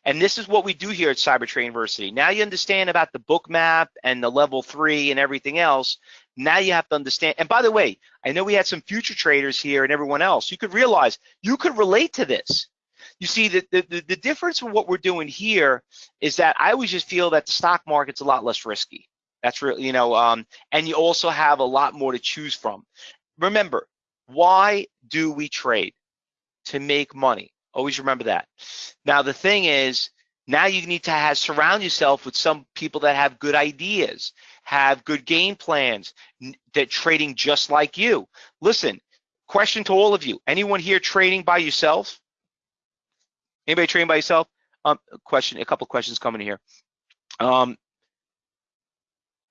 and this is what we do here at Cyber Trade University. Now you understand about the Bookmap and the level three and everything else. Now you have to understand. And by the way, I know we had some future traders here and everyone else. You could realize you could relate to this. You see, the, the, the difference with what we're doing here is that I always just feel that the stock market's a lot less risky. That's really, you know, um, and you also have a lot more to choose from. Remember, why do we trade? To make money. Always remember that. Now, the thing is, now you need to have surround yourself with some people that have good ideas, have good game plans, that trading just like you. Listen, question to all of you. Anyone here trading by yourself? Anybody trading by yourself? Um, question, a couple questions coming here. Um,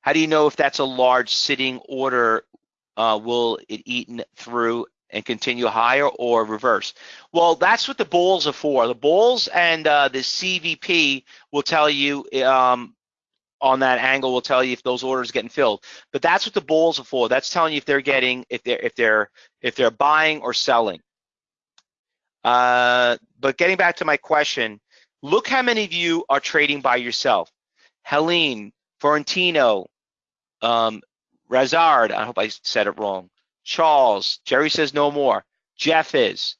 how do you know if that's a large sitting order? Uh, will it eaten through and continue higher or reverse? Well, that's what the bulls are for. The bulls and uh, the CVD will tell you um, on that angle will tell you if those orders getting filled. But that's what the bulls are for. That's telling you if they're getting if they're if they're if they're buying or selling. Uh, but getting back to my question, look how many of you are trading by yourself. Helene, Florentino, um, Razard, I hope I said it wrong. Charles, Jerry says no more. Jeff is.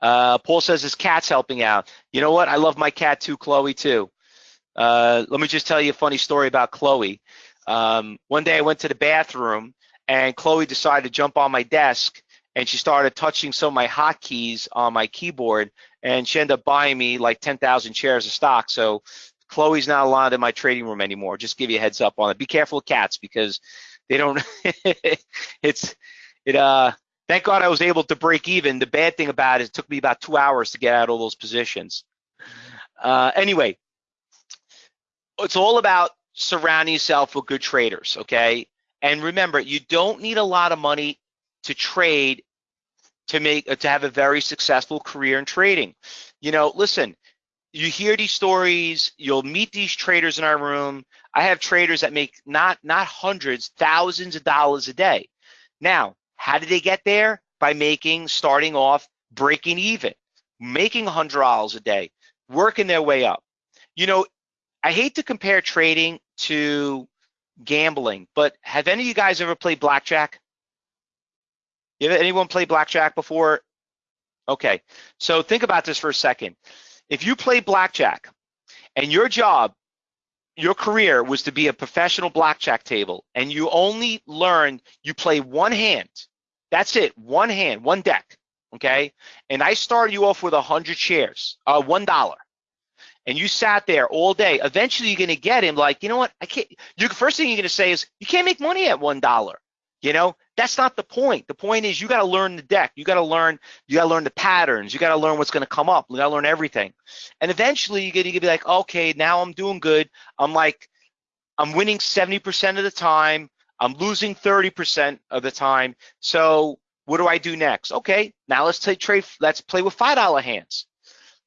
Uh, Paul says his cat's helping out. You know what? I love my cat too, Chloe too. Uh, let me just tell you a funny story about Chloe. Um, one day I went to the bathroom and Chloe decided to jump on my desk and she started touching some of my hotkeys on my keyboard and she ended up buying me like 10,000 shares of stock. So Chloe's not allowed in my trading room anymore. Just give you a heads up on it. Be careful of cats because they don't, it's, it, uh, thank God I was able to break even. The bad thing about it, it took me about two hours to get out all those positions. Uh, anyway, it's all about surrounding yourself with good traders, okay? And remember, you don't need a lot of money to trade to make to have a very successful career in trading. You know, listen, you hear these stories, you'll meet these traders in our room. I have traders that make not not hundreds, thousands of dollars a day. Now, how did they get there? By making, starting off, breaking even, making $100 a day, working their way up. You know, I hate to compare trading to gambling, but have any of you guys ever played blackjack? You anyone play blackjack before? Okay, so think about this for a second. If you play blackjack and your job, your career was to be a professional blackjack table and you only learned you play one hand, that's it, one hand, one deck, okay? And I started you off with a 100 shares, uh, $1 and you sat there all day, eventually you're going to get him like, you know what? I can't. You first thing you're going to say is, you can't make money at one dollar. You know, that's not the point. The point is you got to learn the deck. You got to learn. You got to learn the patterns. You got to learn what's going to come up. You got to learn everything. And eventually you're going to be like, okay, now I'm doing good. I'm like, I'm winning 70% of the time. I'm losing 30% of the time. So what do I do next? Okay, now let's take trade. Let's play with five dollar hands.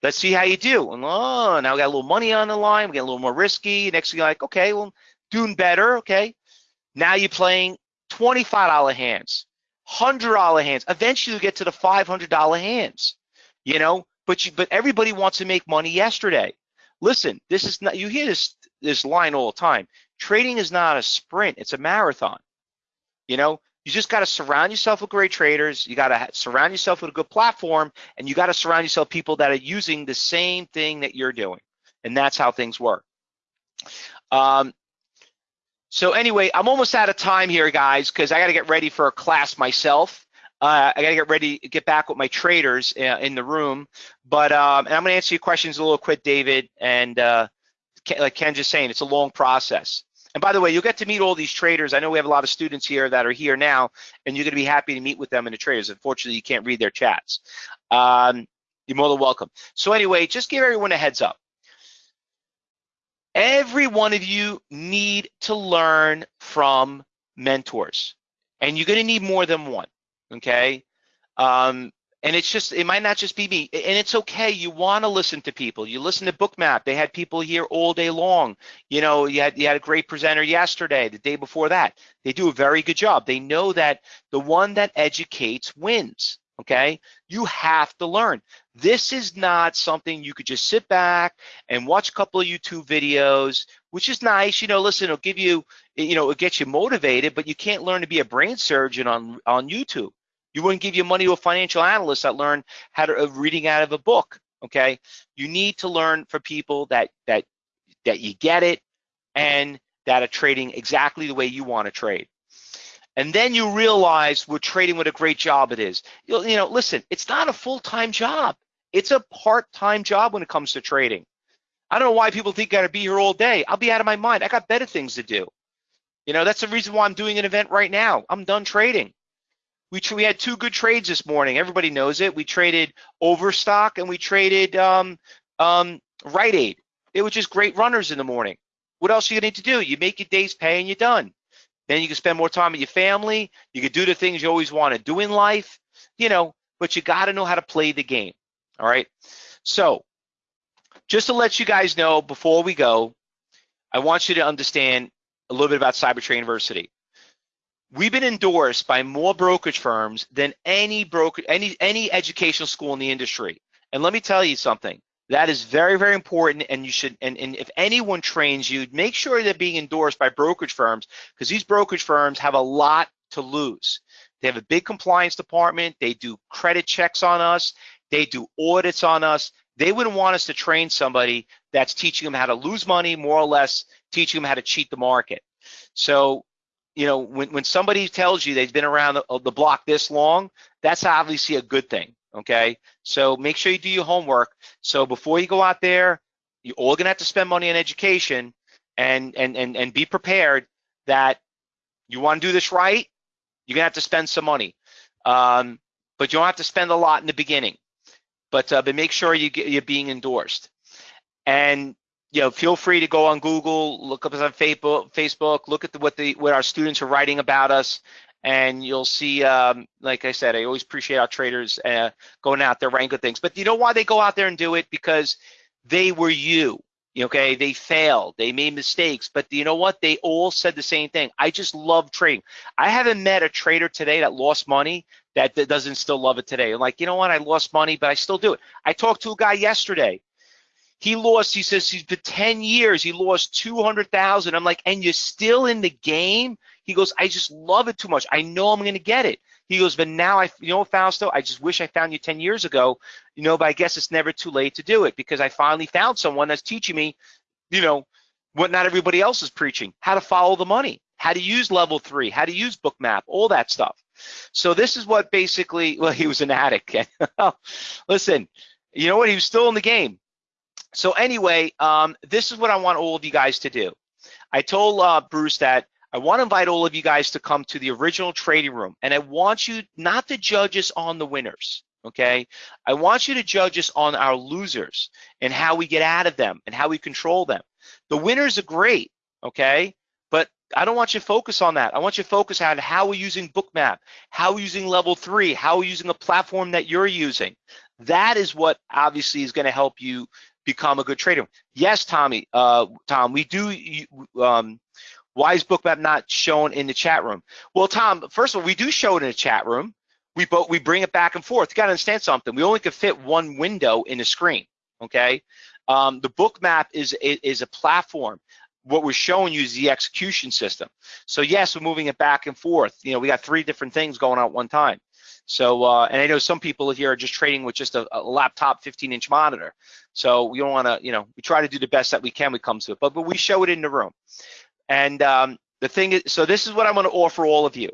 Let's see how you do. And oh, now we got a little money on the line. We get a little more risky. Next you're like, okay, well, doing better. Okay. Now you're playing $25 hands, $100 hands. Eventually you get to the $500 hands, you know, but you, but everybody wants to make money yesterday. listen, this is not, you hear this, this line all the time. Trading is not a sprint, it's a marathon. You know, you just got to surround yourself with great traders. You got to surround yourself with a good platform and you got to surround yourself people that are using the same thing that you're doing. And that's how things work. Um, so anyway, I'm almost out of time here, guys, because I got to get ready for a class myself. Uh, I got to get ready, get back with my traders uh, in the room. But um, and I'm going to answer your questions a little quick, David. And uh, like Ken just saying, it's a long process. And by the way, you'll get to meet all these traders. I know we have a lot of students here that are here now, and you're going to be happy to meet with them and the traders. Unfortunately, you can't read their chats. Um, you're more than welcome. So anyway, just give everyone a heads up. Every one of you need to learn from mentors, and you're going to need more than one. Okay. Um, and it's just, it might not just be me. And it's okay. You want to listen to people. You listen to Bookmap. They had people here all day long. You know, you had, you had a great presenter yesterday, the day before that. They do a very good job. They know that the one that educates wins okay? You have to learn. This is not something you could just sit back and watch a couple of YouTube videos, which is nice. You know, listen, it'll give you, you know, it'll get you motivated, but you can't learn to be a brain surgeon on, on YouTube. You wouldn't give your money to a financial analyst that learned how to uh, reading out of a book, okay? You need to learn from people that, that, that you get it and that are trading exactly the way you want to trade. And then you realize what trading what a great job it is. You know, listen, it's not a full-time job. It's a part-time job when it comes to trading. I don't know why people think I gotta be here all day. I'll be out of my mind. I got better things to do. You know, that's the reason why I'm doing an event right now. I'm done trading. We, we had two good trades this morning. Everybody knows it. We traded Overstock and we traded um, um, Rite Aid. They were just great runners in the morning. What else are you need to do? You make your day's pay and you're done. Then you can spend more time with your family. You can do the things you always want to do in life, you know, but you got to know how to play the game. All right. So just to let you guys know before we go, I want you to understand a little bit about CyberTrade University. We've been endorsed by more brokerage firms than any broker, any any educational school in the industry. And let me tell you something. That is very, very important. And you should, and, and if anyone trains you, make sure they're being endorsed by brokerage firms because these brokerage firms have a lot to lose. They have a big compliance department. They do credit checks on us. They do audits on us. They wouldn't want us to train somebody that's teaching them how to lose money, more or less teaching them how to cheat the market. So, you know, when, when somebody tells you they've been around the, the block this long, that's obviously a good thing okay? So make sure you do your homework. So before you go out there, you're all gonna have to spend money on education and, and, and, and be prepared that you wanna do this right, you're gonna have to spend some money. Um, but you don't have to spend a lot in the beginning. But, uh, but make sure you get, you're being endorsed. And you know, feel free to go on Google, look up us on Facebook, Facebook, look at the, what the what our students are writing about us, and you'll see, um, like I said, I always appreciate our traders uh, going out there good things. But you know why they go out there and do it? Because they were you. Okay, they failed, they made mistakes, but you know what? They all said the same thing. I just love trading. I haven't met a trader today that lost money that, that doesn't still love it today. Like, you know what? I lost money, but I still do it. I talked to a guy yesterday. He lost, he says he's been 10 years, he lost 200,000. I'm like, and you're still in the game? He goes, I just love it too much. I know I'm going to get it. He goes, but now I, you know, Fausto, I just wish I found you 10 years ago, you know, but I guess it's never too late to do it because I finally found someone that's teaching me, you know, what not everybody else is preaching, how to follow the money, how to use level three, how to use bookmap, all that stuff. So this is what basically, well, he was an addict. Listen, you know what? He was still in the game. So anyway, um, this is what I want all of you guys to do. I told uh, Bruce that I want to invite all of you guys to come to the original trading room and I want you not to judge us on the winners, okay? I want you to judge us on our losers and how we get out of them and how we control them. The winners are great, okay? But I don't want you to focus on that. I want you to focus on how we're using Bookmap, how we're using level three, how we're using a platform that you're using. That is what obviously is going to help you become a good trader. Yes, Tommy, uh, Tom, we do um, why is Bookmap not shown in the chat room? Well, Tom, first of all, we do show it in the chat room. We both we bring it back and forth. You got to understand something. We only can fit one window in the screen. Okay. Um, the Bookmap is, is a platform. What we're showing you is the execution system. So yes, we're moving it back and forth. You know, we got three different things going on at one time. So, uh, and I know some people here are just trading with just a, a laptop 15 inch monitor. So we don't want to, you know, we try to do the best that we can when it comes to it, but, but we show it in the room. And um, the thing is, so this is what I'm going to offer all of you.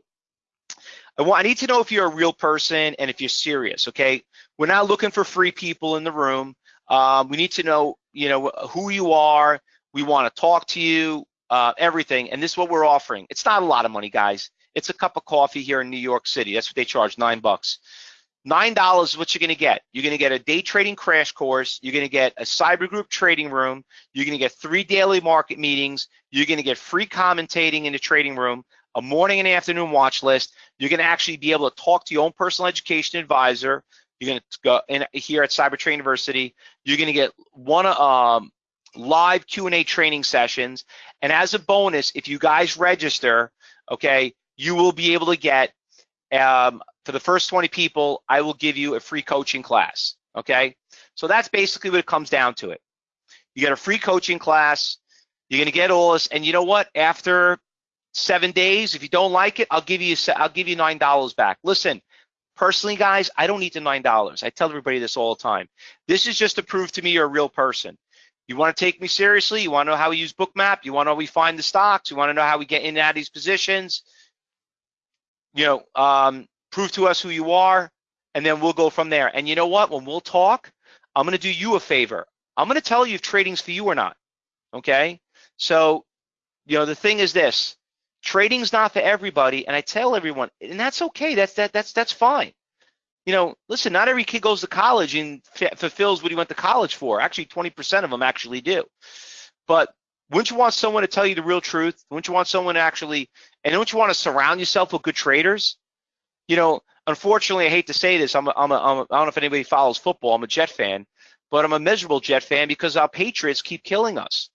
I, want, I need to know if you're a real person and if you're serious, okay? We're not looking for free people in the room. Um, we need to know, you know, who you are. We want to talk to you, uh, everything. And this is what we're offering. It's not a lot of money, guys. It's a cup of coffee here in New York City. That's what they charge, nine bucks. Nine dollars is what you're gonna get. You're gonna get a day trading crash course. You're gonna get a cyber group trading room. You're gonna get three daily market meetings. You're gonna get free commentating in the trading room, a morning and afternoon watch list. You're gonna actually be able to talk to your own personal education advisor. You're gonna go in here at Cyber Trade University. You're gonna get one um, live Q&A training sessions. And as a bonus, if you guys register, okay, you will be able to get, um, for the first 20 people, I will give you a free coaching class, okay? So that's basically what it comes down to it. You get a free coaching class, you're gonna get all this, and you know what? After seven days, if you don't like it, I'll give you I'll give you nine dollars back. Listen, personally, guys, I don't need the nine dollars. I tell everybody this all the time. This is just to prove to me you're a real person. You want to take me seriously? You want to know how we use Bookmap? You want to know how we find the stocks? You want to know how we get in and out of these positions? you know, um, prove to us who you are, and then we'll go from there. And you know what? When we'll talk, I'm going to do you a favor. I'm going to tell you if trading's for you or not. Okay? So, you know, the thing is this: trading's not for everybody, and I tell everyone, and that's okay. That's that that's that's fine. You know, listen, not every kid goes to college and fulfills what he went to college for. Actually, 20% of them actually do. But wouldn't you want someone to tell you the real truth? Wouldn't you want someone to actually, and don't you want to surround yourself with good traders? You know, unfortunately, I hate to say this. I'm a, I'm a, I'm a, I don't know if anybody follows football. I'm a Jet fan, but I'm a miserable Jet fan because our Patriots keep killing us.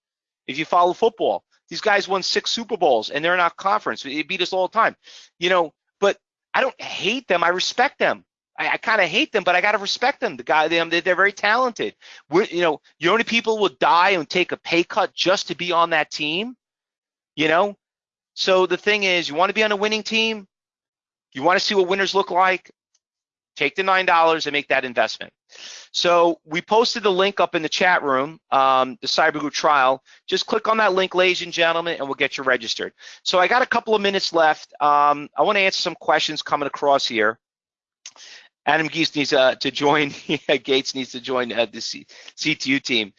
If you follow football, these guys won six Super Bowls and they're in our conference. They beat us all the time. You know, but I don't hate them. I respect them. I, I kind of hate them, but I got to respect them. The guy, them, they're, they're very talented. We're, you know, know, only people will die and take a pay cut just to be on that team. You know, so the thing is, you want to be on a winning team. You want to see what winners look like. Take the nine dollars and make that investment. So we posted the link up in the chat room, um, the Cyber Group trial. Just click on that link, ladies and gentlemen, and we'll get you registered. So I got a couple of minutes left. Um, I want to answer some questions coming across here. Adam Gase needs uh, to join. Gase needs to join uh, the C CTU team.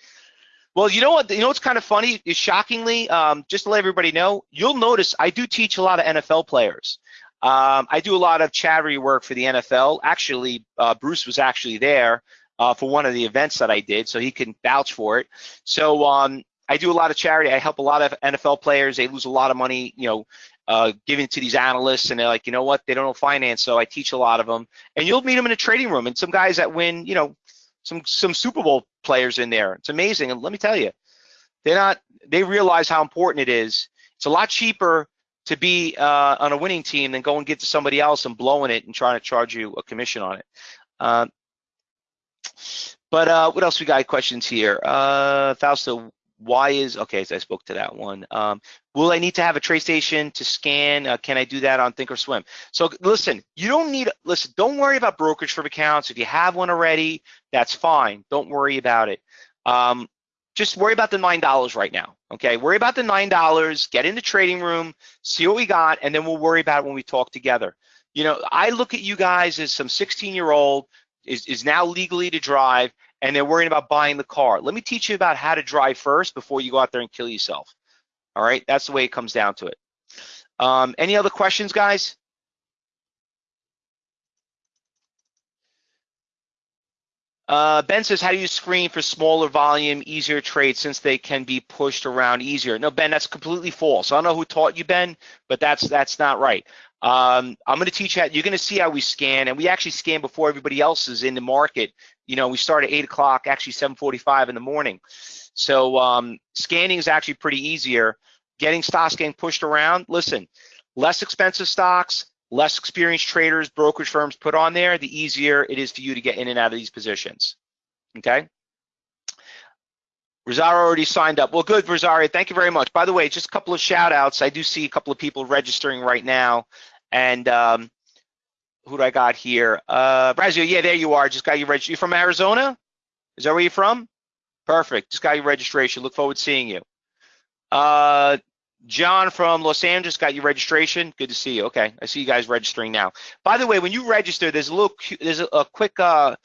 Well, you know what? You know what's kind of funny is shockingly, um, just to let everybody know, you'll notice I do teach a lot of NFL players. Um, I do a lot of charity work for the NFL. Actually, uh, Bruce was actually there uh, for one of the events that I did, so he can vouch for it. So um, I do a lot of charity. I help a lot of NFL players. They lose a lot of money, you know, uh, giving to these analysts, and they're like, you know what, they don't know finance, so I teach a lot of them. And you'll meet them in a trading room, and some guys that win, you know, some some Super Bowl players in there. It's amazing, and let me tell you, they're not. They realize how important it is. It's a lot cheaper to be uh, on a winning team than go and get to somebody else and blowing it and trying to charge you a commission on it. Uh, but uh, what else we got questions here? Uh, Fausto, why is okay so i spoke to that one. Um, will i need to have a TradeStation to scan? Uh, can i do that on thinkorswim so listen you don't need listen don't worry about brokerage firm accounts. If you have one already that's fine. Don't worry about it. Um, just worry about the nine dollars right now okay worry about the nine dollars get in the trading room see what we got and then we'll worry about when we talk together you know i look at you guys as some 16 year old is, is now legally to drive and they're worrying about buying the car. Let me teach you about how to drive first before you go out there and kill yourself. All right, that's the way it comes down to it. Um, any other questions, guys? Uh, ben says, how do you screen for smaller volume, easier trades since they can be pushed around easier? No, Ben, that's completely false. I don't know who taught you, Ben, but that's that's not right. Um, I'm going to teach you how, you're going to see how we scan, and we actually scan before everybody else is in the market you know, we start at eight o'clock, actually 7:45 in the morning. So um, scanning is actually pretty easier. Getting stocks getting pushed around. Listen, less expensive stocks, less experienced traders, brokerage firms put on there, the easier it is for you to get in and out of these positions. Okay. Rosario already signed up. Well, good, Rosario. Thank you very much. By the way, just a couple of shout outs. I do see a couple of people registering right now. And um, who do I got here? Uh, Brazil, yeah, there you are. Just got you registered. You from Arizona? Is that where you're from? Perfect. Just got your registration. Look forward to seeing you. Uh, John from Los Angeles got your registration. Good to see you. Okay, I see you guys registering now. By the way, when you register, there's a little, there's a, a quick uh,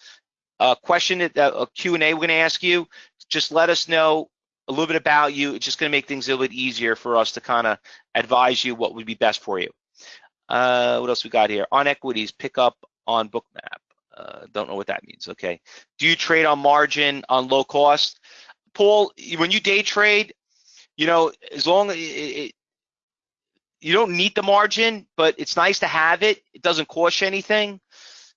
question, that, a Q&A we're going to ask you. Just let us know a little bit about you. It's just going to make things a little bit easier for us to kind of advise you what would be best for you. Uh, what else we got here? On equities, pick up on bookmap. Uh, don't know what that means. Okay. Do you trade on margin on low cost? Paul, when you day trade, you know, as long as it, it, you don't need the margin, but it's nice to have it. It doesn't cost you anything.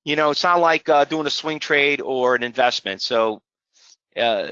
You know, it's not like uh, doing a swing trade or an investment. So uh,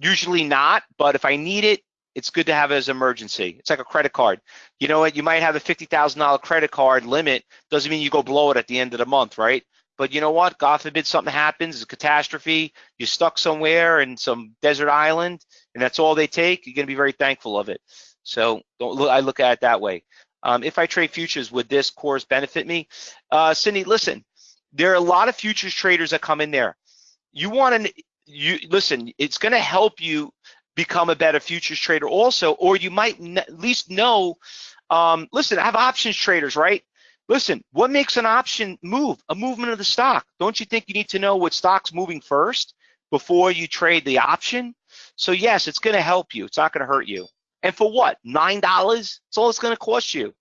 usually not, but if I need it, it's good to have it as emergency. It's like a credit card. You know what? You might have a $50,000 credit card limit. Doesn't mean you go blow it at the end of the month, right? But you know what? God forbid something happens, it's a catastrophe, you're stuck somewhere in some desert island, and that's all they take, you're gonna be very thankful of it. So don't look, I look at it that way. Um, if I trade futures, would this course benefit me? Uh, Cindy, listen, there are a lot of futures traders that come in there. You want to, you listen, it's going to help you become a better futures trader also, or you might at least know, um, listen, I have options traders, right? Listen, what makes an option move? A movement of the stock. Don't you think you need to know what stock's moving first before you trade the option? So yes, it's going to help you. It's not going to hurt you. And for what? $9? That's all it's going to cost you.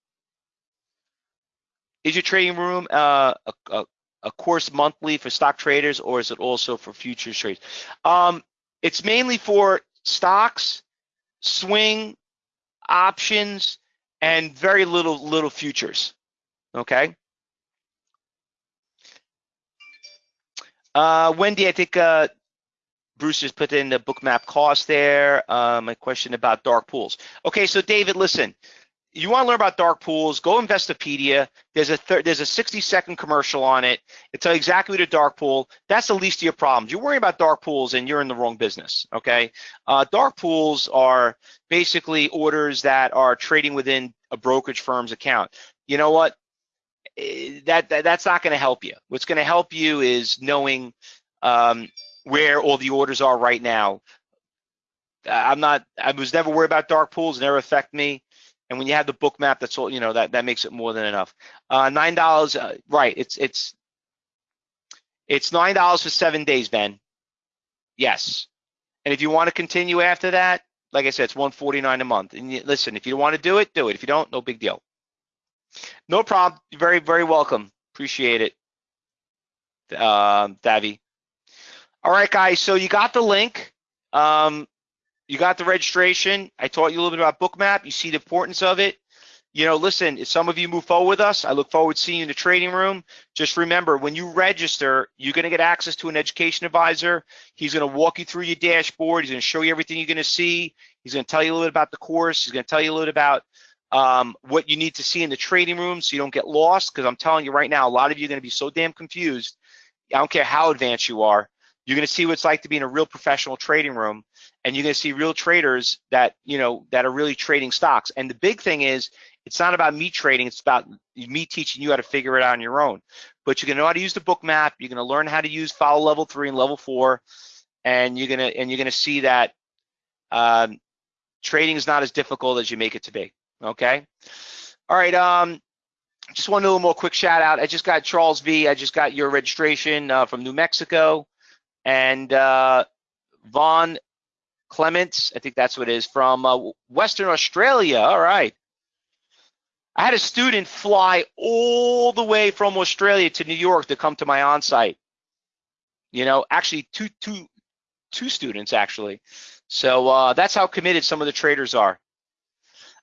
Is your trading room uh, a, a, a course monthly for stock traders or is it also for futures trades? Um, it's mainly for stocks, swing, options, and very little little futures. Okay. Uh, Wendy, I think uh, Bruce just put in the bookmap cost there. Um, a question about dark pools. Okay, so David, listen, you want to learn about dark pools, go Investopedia. There's a there's a 60 second commercial on it. It tells you exactly what a dark pool. That's the least of your problems. You're worrying about dark pools and you're in the wrong business. Okay, uh, dark pools are basically orders that are trading within a brokerage firm's account. You know what? Eh, that, that that's not going to help you. What's going to help you is knowing um, where all the orders are right now. I'm not. I was never worried about dark pools. Never affect me. And when you have the Bookmap, that's all, you know, that, that makes it more than enough. Uh, $9, uh, right, it's, it's, it's $9 for seven days, Ben. Yes. And if you want to continue after that, like I said, it's 149 a month. And you, listen, if you want to do it, do it. If you don't, no big deal. No problem. Very, very welcome. Appreciate it, Davi. All right, guys. So you got the link. Um, you got the registration. I taught you a little bit about Bookmap. You see the importance of it. You know, listen, if some of you move forward with us, I look forward to seeing you in the trading room. Just remember, when you register, you're going to get access to an education advisor. He's going to walk you through your dashboard. He's going to show you everything you're going to see. He's going to tell you a little bit about the course. He's going to tell you a little bit about um, what you need to see in the trading room so you don't get lost. Because I'm telling you right now, a lot of you are going to be so damn confused. I don't care how advanced you are. You're going to see what it's like to be in a real professional trading room and you're going to see real traders that you know that are really trading stocks and the big thing is it's not about me trading it's about me teaching you how to figure it out on your own but you're going to know how to use the Bookmap. you're going to learn how to use follow level three and level four and you're going to and you're going to see that um, trading is not as difficult as you make it to be okay all right um just one little more quick shout out i just got charles v i just got your registration uh, from new mexico and uh, Vaughn Clements, I think that's what it is, from uh, Western Australia. All right. I had a student fly all the way from Australia to New York to come to my on-site. You know, actually two, two, two students actually. So uh, that's how committed some of the traders are.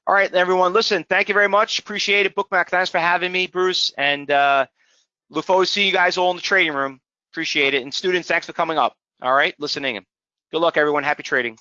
All right, everyone, listen, thank you very much. Appreciate it. Bookmap, thanks for having me, Bruce. And uh, look forward to seeing you guys all in the trading room. Appreciate it. And students, thanks for coming up. All right, listening. Good luck, everyone. Happy trading.